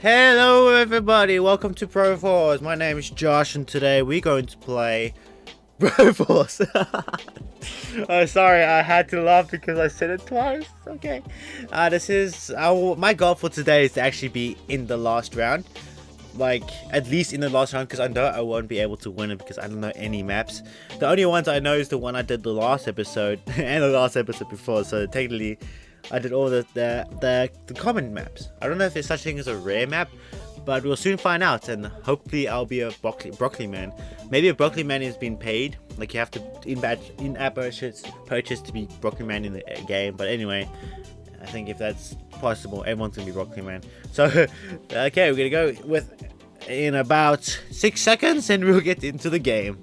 Hello everybody, welcome to Bro Falls. My name is Josh and today we're going to play Bro Falls. oh, sorry, I had to laugh because I said it twice. Okay. Uh, this is, uh, my goal for today is to actually be in the last round. Like, at least in the last round because I know I won't be able to win it because I don't know any maps. The only ones I know is the one I did the last episode and the last episode before. So technically, I did all the, the, the, the common maps. I don't know if there's such thing as a rare map, but we'll soon find out and hopefully I'll be a broccoli, broccoli man. Maybe a broccoli man is being paid, like you have to in-app in purchase, purchase to be broccoli man in the game, but anyway, I think if that's possible, everyone's gonna be broccoli man. So, okay, we're gonna go with in about six seconds and we'll get into the game.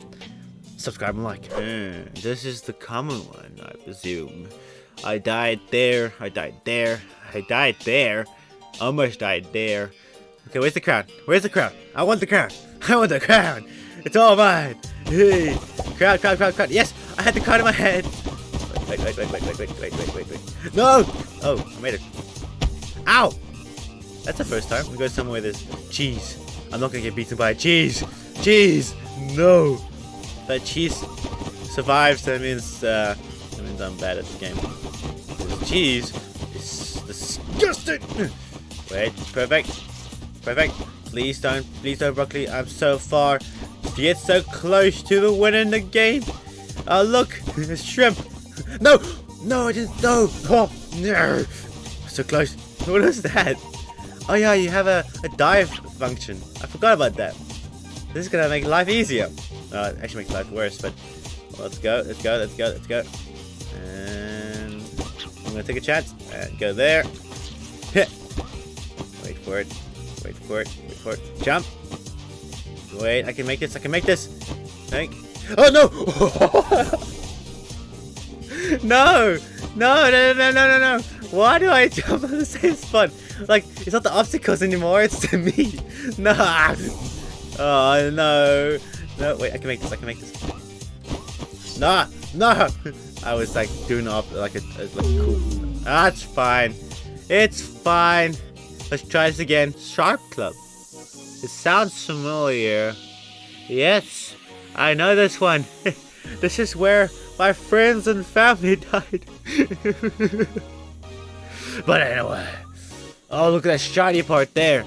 Subscribe and like. Uh, this is the common one, I presume. I died there. I died there. I died there. Almost died there. Okay, where's the crown? Where's the crown? I want the crown. I want the crown. It's all mine. Hey. Crown, crown, crown, crown. Yes, I had the crown in my head. Wait, wait, wait, wait, wait, wait, wait, wait, wait, wait. No! Oh, I made it. Ow! That's the first time. We go somewhere with this cheese. I'm not gonna get beaten by cheese. Cheese! No! That cheese survives, that means, uh, that means I'm bad at the game cheese is disgusting. Wait, perfect. Perfect. Please don't, please don't broccoli. I'm so far To Get so close to the win in the game. Oh, look, It's shrimp. No, no, I didn't, no. Oh, no. So close. What is that? Oh yeah, you have a, a dive function. I forgot about that. This is gonna make life easier. Uh, actually make life worse, but let's go, let's go, let's go, let's go. And I'm gonna take a chance and go there. Wait for it. Wait for it. Wait for it. Jump. Wait, I can make this. I can make this. Think. Oh no! no! No! No! No! No! No! No! Why do I jump on the same spot? Like it's not the obstacles anymore. It's to me. No! Oh no! No! Wait, I can make this. I can make this. Nah! No! I was like doing up like a, a like cool. That's fine. It's fine. Let's try this again. Sharp Club. It sounds familiar. Yes, I know this one. this is where my friends and family died. but anyway. Oh, look at that shiny part there.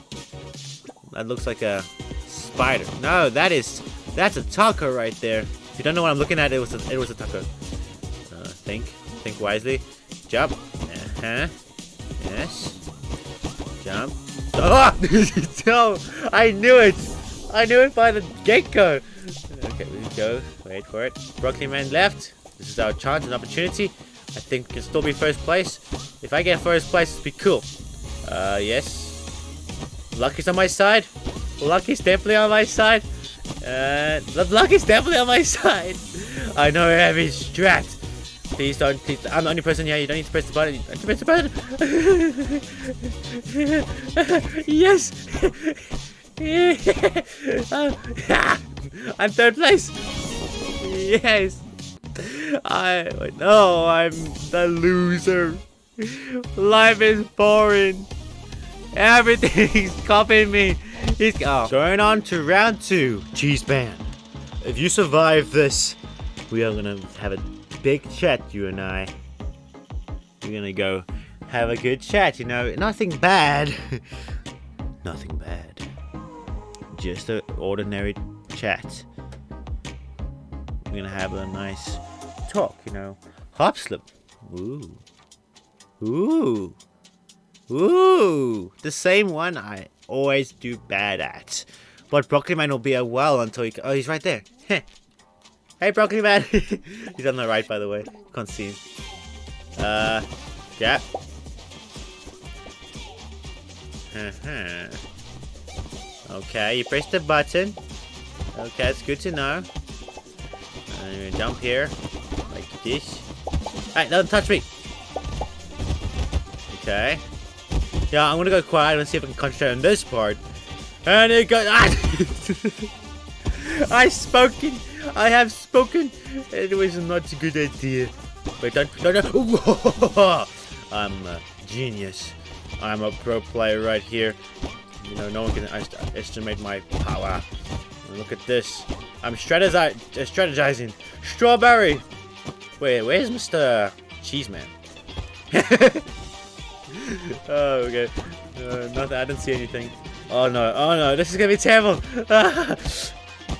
That looks like a spider. No, that is that's a taco right there. If you don't know what I'm looking at, it was a, it was a taco. Think. Think wisely. Jump. Uh-huh. Yes. Jump. Oh! no! I knew it! I knew it by the get-go! Okay, we go. Wait for it. Broccoli Man left. This is our chance and opportunity. I think we can still be first place. If I get first place, it'd be cool. Uh, yes. Lucky's on my side. Lucky's definitely on my side. Uh, Lucky's definitely on my side. I know every strat. Please don't. Please, I'm the only person here. You don't need to press the button. You don't press the button. yes. I'm third place. Yes. I no. I'm the loser. Life is boring. Everything's copying me. He's oh. going on to round two. Cheese band. If you survive this, we are gonna have a big chat, you and I. We're gonna go have a good chat, you know. Nothing bad. Nothing bad. Just an ordinary chat. We're gonna have a nice talk, you know. Hop slip. Ooh. Ooh. Ooh. The same one I always do bad at. But Broccoli Man will be a while until he... Oh, he's right there. Hey, Broccoli Man! He's on the right, by the way. Can't see him. Uh, yeah. Uh. Okay, you press the button. Okay, it's good to know. And uh, jump here. Like this. Hey, don't touch me! Okay. Yeah, I'm gonna go quiet and see if I can concentrate on this part. And it goes. Ah! I spoken. I have spoken. It was not a good idea. Wait, don't, don't, don't. I'm a genius. I'm a pro player right here. You know, no one can estimate my power. Look at this. I'm strategizing. Strawberry! Wait, where's Mr. Cheeseman? oh, okay. Uh, nothing. I didn't see anything. Oh no! Oh no! This is gonna be terrible.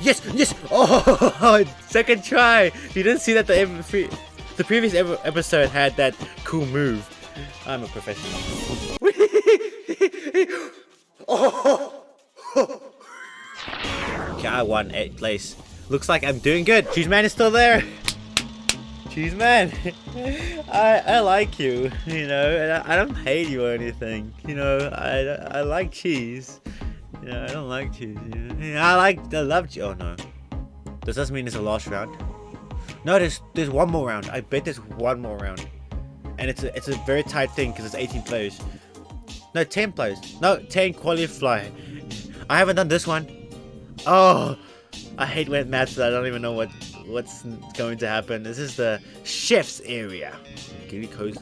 yes! Yes! Oh! Second try. You didn't see that the the previous episode had that cool move. I'm a professional. oh! okay, I won eighth place. Looks like I'm doing good. Cheese man is still there. Cheese man, I I like you. You know, I, I don't hate you or anything. You know, I I like cheese. You know, I don't like cheese. You know? I like I love cheese. Oh no, does this mean it's a last round? No, there's there's one more round. I bet there's one more round, and it's a it's a very tight thing because it's 18 players. No, 10 players. No, 10 qualify. I haven't done this one. Oh, I hate when maps I don't even know what what's going to happen. This is the chef's area. Really cozy.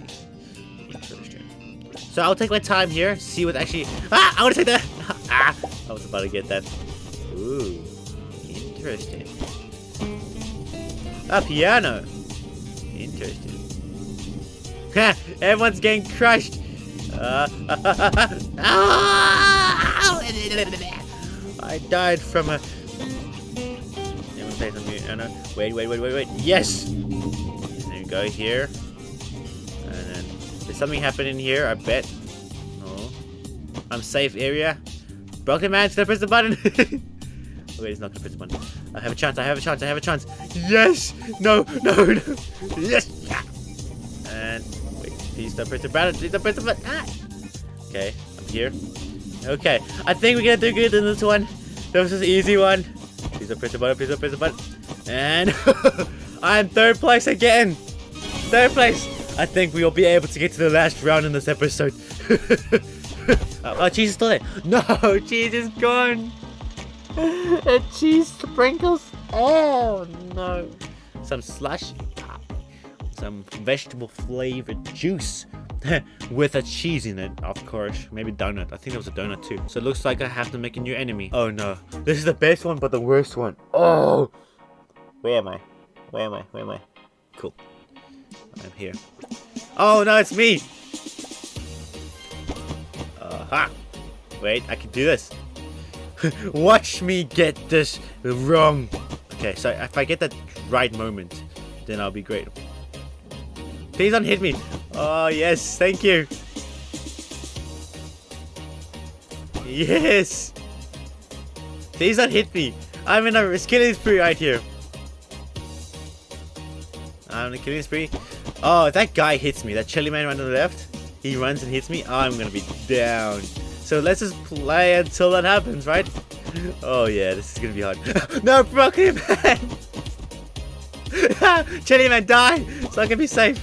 Interesting. So I'll take my time here, see what actually. Ah! I want to take that. ah! I was about to get that. Ooh, interesting. A piano. Interesting. Everyone's getting crushed. Uh, I died from a place on mute. no. Wait, wait, wait, wait, wait. Yes! There we go here. And then there's something happening here, I bet. Oh. I'm safe area. Broken man, I press the button? oh, wait, he's not gonna press the button. I have a chance, I have a chance, I have a chance. Yes! No, no, no. Yes! Yeah. And wait, please don't press the button, please don't press the button. Ah! Okay, I'm here. Okay, I think we're gonna do good in this one. This was an easy one. Please don't press the button, please don't press the button. And I'm third place again. Third place. I think we will be able to get to the last round in this episode. oh, oh, cheese is still there. No, cheese is gone. and cheese sprinkles. Oh, no. Some slush. Some vegetable flavored juice. with a cheese in it, of course. Maybe donut. I think there was a donut too. So it looks like I have to make a new enemy. Oh no. This is the best one, but the worst one. Oh! Where am I? Where am I? Where am I? Cool. I'm here. Oh no, it's me! Aha! Wait, I can do this. Watch me get this wrong. Okay, so if I get that right moment, then I'll be great. Please don't hit me. Oh, yes. Thank you. Yes. Please don't hit me. I'm in a killing spree right here. I'm in a killing spree. Oh, that guy hits me. That chili man right on the left. He runs and hits me. I'm gonna be down. So let's just play until that happens, right? Oh yeah, this is gonna be hard. no, broken man! Chili man, die! So I can be safe.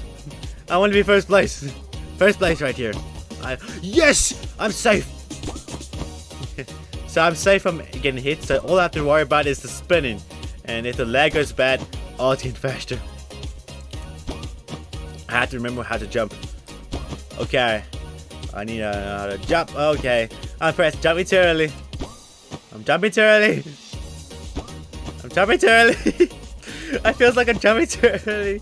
I want to be first place. First place right here. I, yes! I'm safe! so I'm safe from getting hit, so all I have to worry about is the spinning. And if the lag goes bad, I'll get faster. I have to remember how to jump. Okay. I need to know how to jump. Okay. I'm pressed jumping too early. I'm jumping too early. I'm jumping too early. I feels like I'm jumping too early.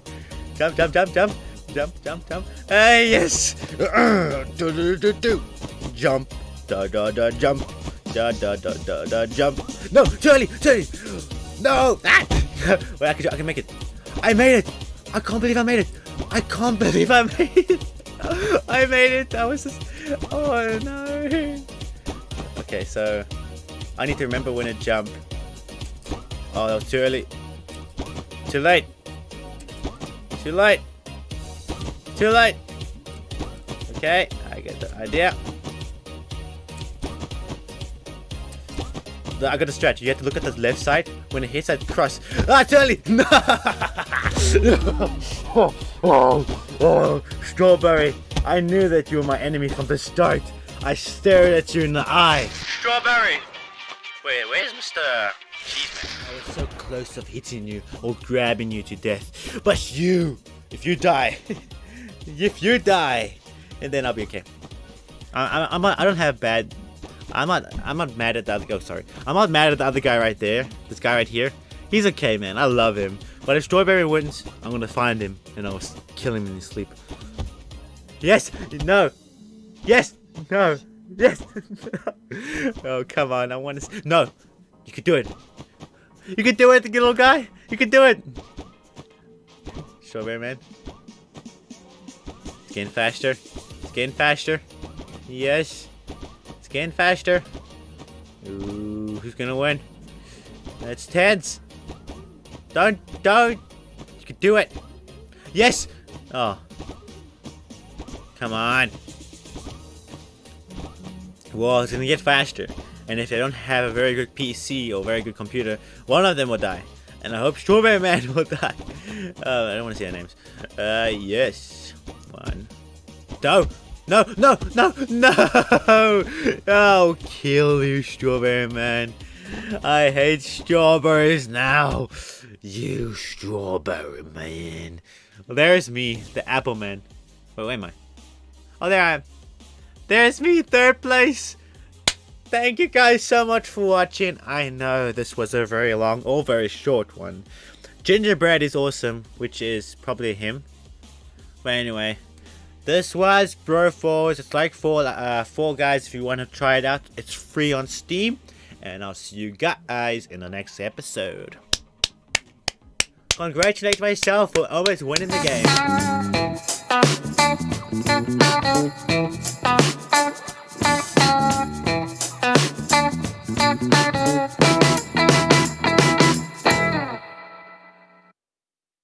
Jump, jump, jump, jump jump, jump, jump. Hey, yes. do, do, do, do. Jump. Da, da, da, jump. Da, da, da, da, da, jump. No, Charlie, Charlie. No. Ah. Wait, I can, I can make it. I made it. I can't believe I made it. I can't believe I made it. I made it. That was just... Oh, no. Okay, so... I need to remember when to jump. Oh, that was too early. Too late. Too late. Too late. Okay, I get the idea. I got to stretch. You have to look at the left side. When it hits that cross. Ah, too early! No! oh, oh, oh, strawberry. I knew that you were my enemy from the start. I stared at you in the eye. Strawberry! Wait, where's Mr. Cheeseman? I was so close of hitting you or grabbing you to death. But you, if you die, if you die, and then I'll be okay. I, I, I'm a, I don't have bad I'm not I'm not mad at the other. Oh, sorry. I'm not mad at the other guy right there. This guy right here. He's okay, man. I love him. But if Strawberry wins, I'm gonna find him and I'll kill him in his sleep. Yes. No. Yes. No. Yes. oh come on. I want to. No. You could do it. You can do it, little guy. You can do it. Strawberry man. It's getting faster. It's getting faster. Yes. It's getting faster. Ooh, who's gonna win? That's tense. Don't, don't. You can do it. Yes. Oh. Come on. Well, it's gonna get faster. And if they don't have a very good PC or very good computer, one of them will die. And I hope Strawberry Man will die. Uh, I don't want to see their names. Uh, yes. One. No! No! No! No! No! I'll kill you, Strawberry Man. I hate strawberries now. You Strawberry Man. Well, there's me, the Apple Man. Wait, where am I? Oh, there I am. There's me, third place. Thank you guys so much for watching. I know this was a very long or very short one. Gingerbread is awesome, which is probably him. But anyway, this was Bro Falls. It's like Fall, uh, Fall Guys if you want to try it out. It's free on Steam. And I'll see you guys in the next episode. Congratulate myself for always winning the game.